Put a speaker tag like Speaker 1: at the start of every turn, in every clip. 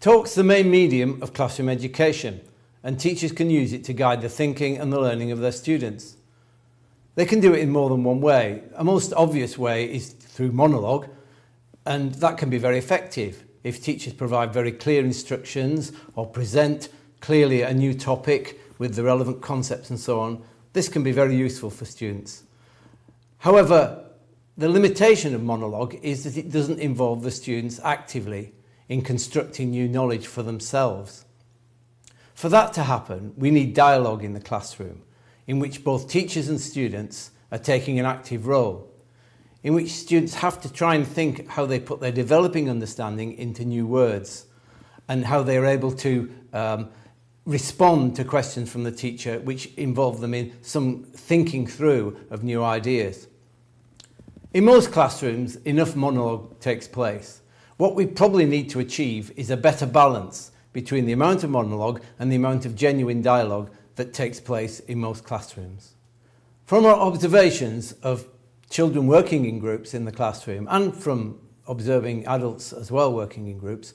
Speaker 1: Talk's the main medium of classroom education and teachers can use it to guide the thinking and the learning of their students. They can do it in more than one way. A most obvious way is through monologue and that can be very effective if teachers provide very clear instructions or present clearly a new topic with the relevant concepts and so on. This can be very useful for students. However, the limitation of monologue is that it doesn't involve the students actively in constructing new knowledge for themselves. For that to happen, we need dialogue in the classroom, in which both teachers and students are taking an active role, in which students have to try and think how they put their developing understanding into new words, and how they are able to um, respond to questions from the teacher which involve them in some thinking through of new ideas. In most classrooms, enough monologue takes place. What we probably need to achieve is a better balance between the amount of monologue and the amount of genuine dialogue that takes place in most classrooms. From our observations of children working in groups in the classroom and from observing adults as well working in groups,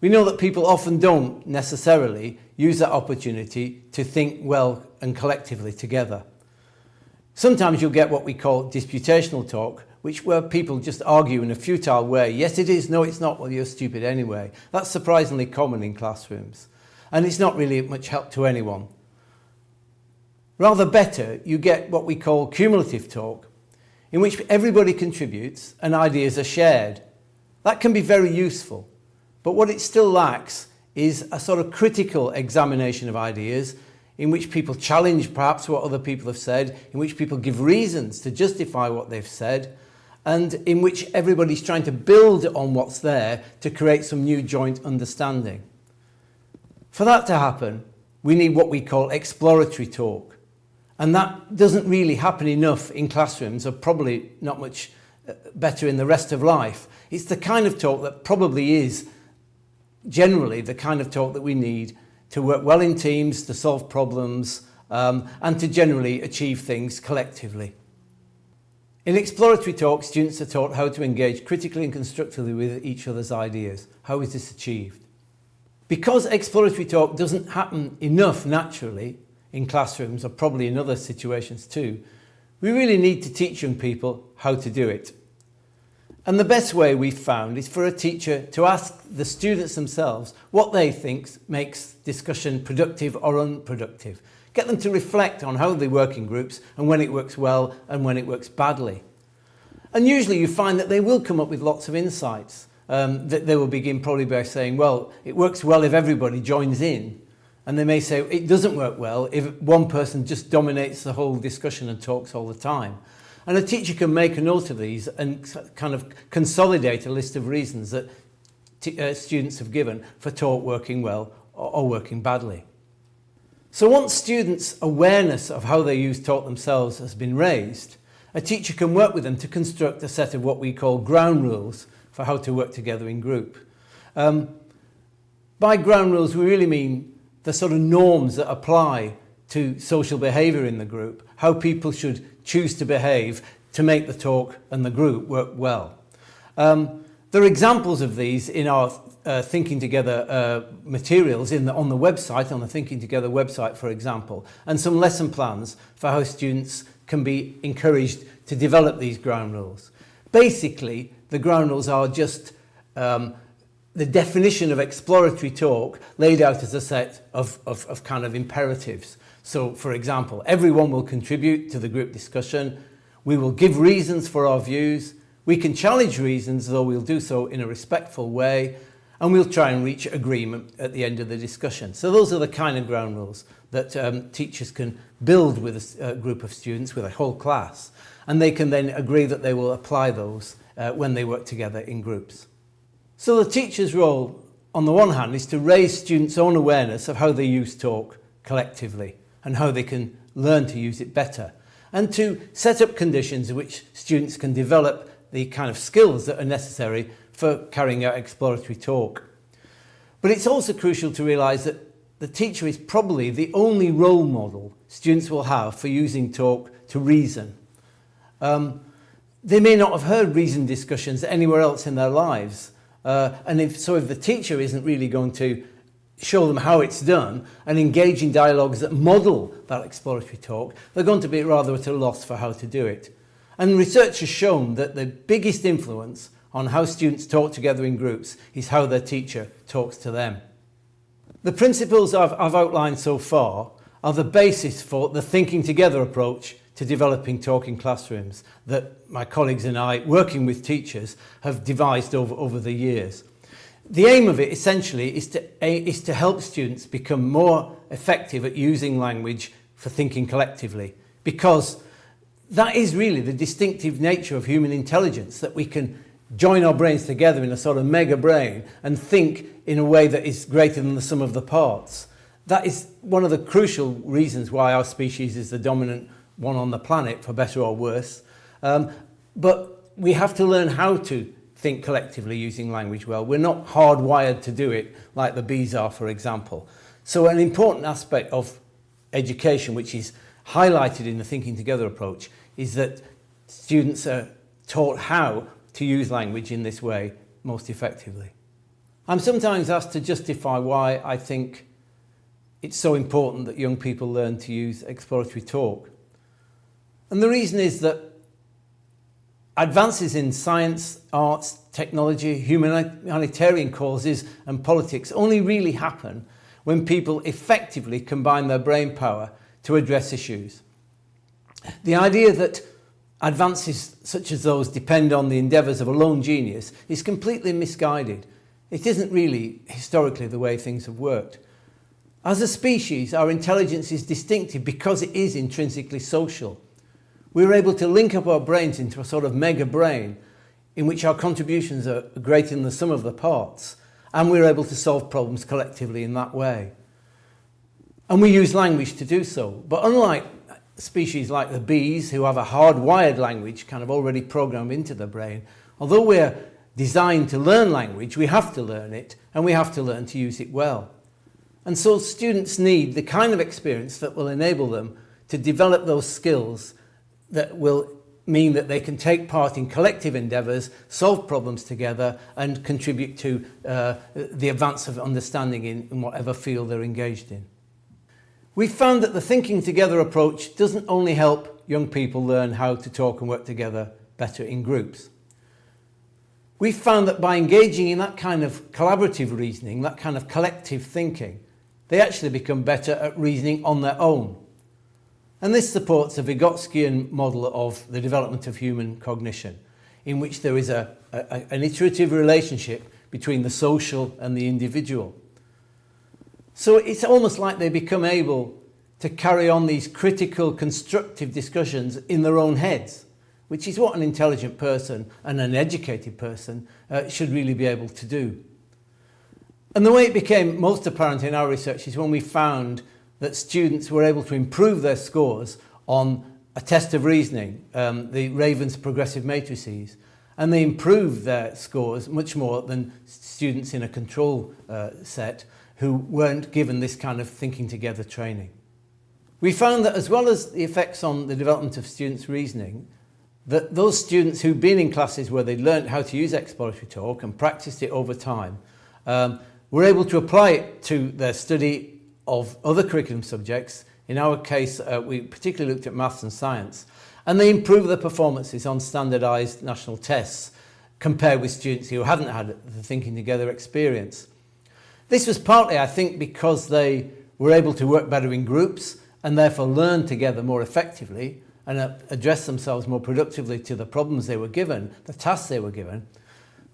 Speaker 1: we know that people often don't necessarily use that opportunity to think well and collectively together. Sometimes you'll get what we call disputational talk, which where people just argue in a futile way. Yes, it is. No, it's not. Well, you're stupid anyway. That's surprisingly common in classrooms. And it's not really much help to anyone. Rather better, you get what we call cumulative talk, in which everybody contributes and ideas are shared. That can be very useful. But what it still lacks is a sort of critical examination of ideas in which people challenge perhaps what other people have said, in which people give reasons to justify what they've said, and in which everybody's trying to build on what's there to create some new joint understanding. For that to happen, we need what we call exploratory talk. And that doesn't really happen enough in classrooms, or probably not much uh, better in the rest of life. It's the kind of talk that probably is generally the kind of talk that we need to work well in teams, to solve problems, um, and to generally achieve things collectively. In exploratory talk, students are taught how to engage critically and constructively with each other's ideas. How is this achieved? Because exploratory talk doesn't happen enough naturally in classrooms or probably in other situations too, we really need to teach young people how to do it. And the best way we've found is for a teacher to ask the students themselves what they think makes discussion productive or unproductive Get them to reflect on how they work in groups and when it works well and when it works badly. And usually you find that they will come up with lots of insights. Um, that they will begin probably by saying, well, it works well if everybody joins in. And they may say, it doesn't work well if one person just dominates the whole discussion and talks all the time. And a teacher can make a note of these and kind of consolidate a list of reasons that uh, students have given for talk working well or, or working badly. So once students' awareness of how they use talk themselves has been raised, a teacher can work with them to construct a set of what we call ground rules for how to work together in group. Um, by ground rules, we really mean the sort of norms that apply to social behaviour in the group, how people should choose to behave to make the talk and the group work well. Um, there are examples of these in our uh, Thinking Together uh, materials in the, on the website, on the Thinking Together website, for example, and some lesson plans for how students can be encouraged to develop these ground rules. Basically, the ground rules are just um, the definition of exploratory talk laid out as a set of, of, of kind of imperatives. So, for example, everyone will contribute to the group discussion. We will give reasons for our views. We can challenge reasons, though we'll do so in a respectful way and we'll try and reach agreement at the end of the discussion. So those are the kind of ground rules that um, teachers can build with a, a uh, group of students, with a whole class, and they can then agree that they will apply those uh, when they work together in groups. So the teacher's role, on the one hand, is to raise students' own awareness of how they use talk collectively and how they can learn to use it better, and to set up conditions in which students can develop the kind of skills that are necessary for carrying out exploratory talk. But it's also crucial to realise that the teacher is probably the only role model students will have for using talk to reason. Um, they may not have heard reason discussions anywhere else in their lives. Uh, and if, so if the teacher isn't really going to show them how it's done and engage in dialogues that model that exploratory talk, they're going to be rather at a loss for how to do it. And research has shown that the biggest influence on how students talk together in groups is how their teacher talks to them. The principles I've, I've outlined so far are the basis for the thinking together approach to developing talking classrooms that my colleagues and I, working with teachers, have devised over, over the years. The aim of it essentially is to, is to help students become more effective at using language for thinking collectively because that is really the distinctive nature of human intelligence that we can join our brains together in a sort of mega brain and think in a way that is greater than the sum of the parts. That is one of the crucial reasons why our species is the dominant one on the planet, for better or worse. Um, but we have to learn how to think collectively using language well. We're not hardwired to do it like the bees are, for example. So an important aspect of education, which is highlighted in the Thinking Together approach, is that students are taught how to use language in this way most effectively. I'm sometimes asked to justify why I think it's so important that young people learn to use exploratory talk. And the reason is that advances in science, arts, technology, humanitarian causes and politics only really happen when people effectively combine their brain power to address issues. The idea that advances such as those depend on the endeavours of a lone genius is completely misguided. It isn't really historically the way things have worked. As a species, our intelligence is distinctive because it is intrinsically social. We're able to link up our brains into a sort of mega brain in which our contributions are greater than the sum of the parts and we're able to solve problems collectively in that way. And we use language to do so. But unlike species like the bees who have a hardwired language kind of already programmed into the brain, although we're designed to learn language, we have to learn it and we have to learn to use it well. And so students need the kind of experience that will enable them to develop those skills that will mean that they can take part in collective endeavours, solve problems together and contribute to uh, the advance of understanding in, in whatever field they're engaged in. We found that the thinking together approach doesn't only help young people learn how to talk and work together better in groups. We found that by engaging in that kind of collaborative reasoning, that kind of collective thinking, they actually become better at reasoning on their own. And this supports a Vygotskian model of the development of human cognition, in which there is a, a, an iterative relationship between the social and the individual. So it's almost like they become able to carry on these critical, constructive discussions in their own heads, which is what an intelligent person and an educated person uh, should really be able to do. And the way it became most apparent in our research is when we found that students were able to improve their scores on a test of reasoning, um, the Raven's progressive matrices, and they improved their scores much more than students in a control uh, set who weren't given this kind of thinking together training. We found that as well as the effects on the development of students' reasoning, that those students who'd been in classes where they learned how to use exploratory talk and practiced it over time um, were able to apply it to their study of other curriculum subjects. In our case, uh, we particularly looked at maths and science, and they improved their performances on standardised national tests compared with students who hadn't had the thinking together experience. This was partly, I think, because they were able to work better in groups and therefore learn together more effectively and uh, address themselves more productively to the problems they were given, the tasks they were given.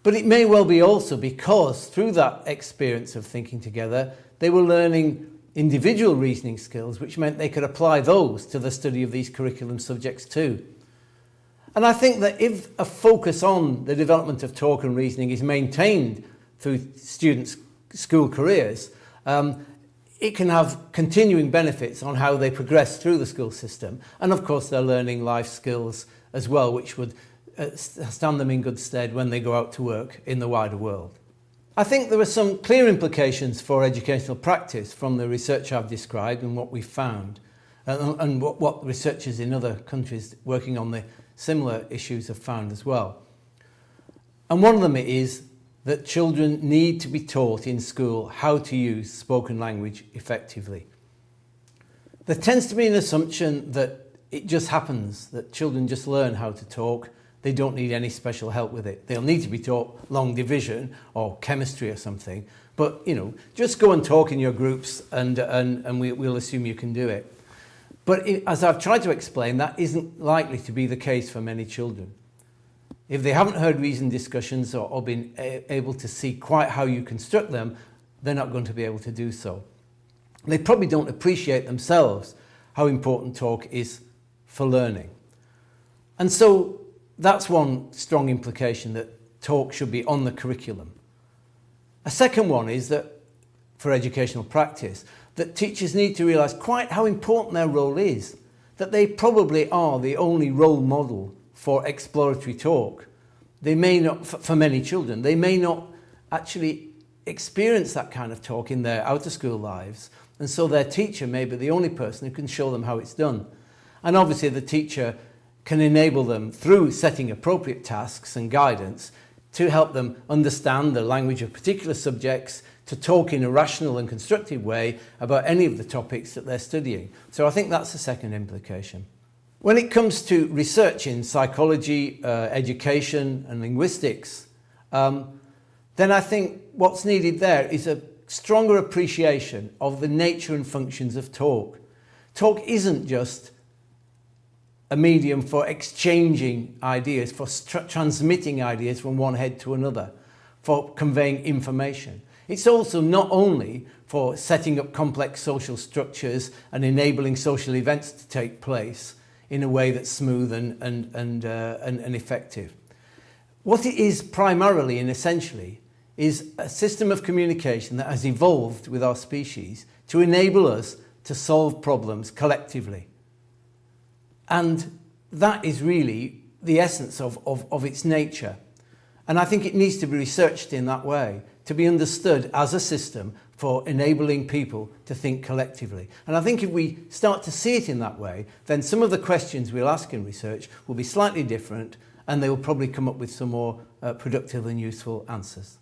Speaker 1: But it may well be also because through that experience of thinking together, they were learning individual reasoning skills, which meant they could apply those to the study of these curriculum subjects too. And I think that if a focus on the development of talk and reasoning is maintained through students' school careers, um, it can have continuing benefits on how they progress through the school system. And of course, they're learning life skills as well, which would uh, stand them in good stead when they go out to work in the wider world. I think there are some clear implications for educational practice from the research I've described and what we've found, uh, and what, what researchers in other countries working on the similar issues have found as well. And one of them is that children need to be taught in school how to use spoken language effectively. There tends to be an assumption that it just happens, that children just learn how to talk, they don't need any special help with it. They'll need to be taught long division or chemistry or something, but you know, just go and talk in your groups and, and, and we, we'll assume you can do it. But it, as I've tried to explain, that isn't likely to be the case for many children. If they haven't heard reasoned discussions or, or been able to see quite how you construct them, they're not going to be able to do so. They probably don't appreciate themselves how important talk is for learning. And so that's one strong implication that talk should be on the curriculum. A second one is that, for educational practice, that teachers need to realise quite how important their role is, that they probably are the only role model for exploratory talk. They may not, for many children, they may not actually experience that kind of talk in their out of school lives and so their teacher may be the only person who can show them how it's done. And obviously the teacher can enable them through setting appropriate tasks and guidance to help them understand the language of particular subjects, to talk in a rational and constructive way about any of the topics that they're studying. So I think that's the second implication. When it comes to research in psychology, uh, education and linguistics, um, then I think what's needed there is a stronger appreciation of the nature and functions of talk. Talk isn't just a medium for exchanging ideas, for transmitting ideas from one head to another, for conveying information. It's also not only for setting up complex social structures and enabling social events to take place, in a way that's smooth and, and, and, uh, and, and effective. What it is primarily and essentially is a system of communication that has evolved with our species to enable us to solve problems collectively. And that is really the essence of, of, of its nature. And I think it needs to be researched in that way, to be understood as a system for enabling people to think collectively. And I think if we start to see it in that way, then some of the questions we'll ask in research will be slightly different and they will probably come up with some more uh, productive and useful answers.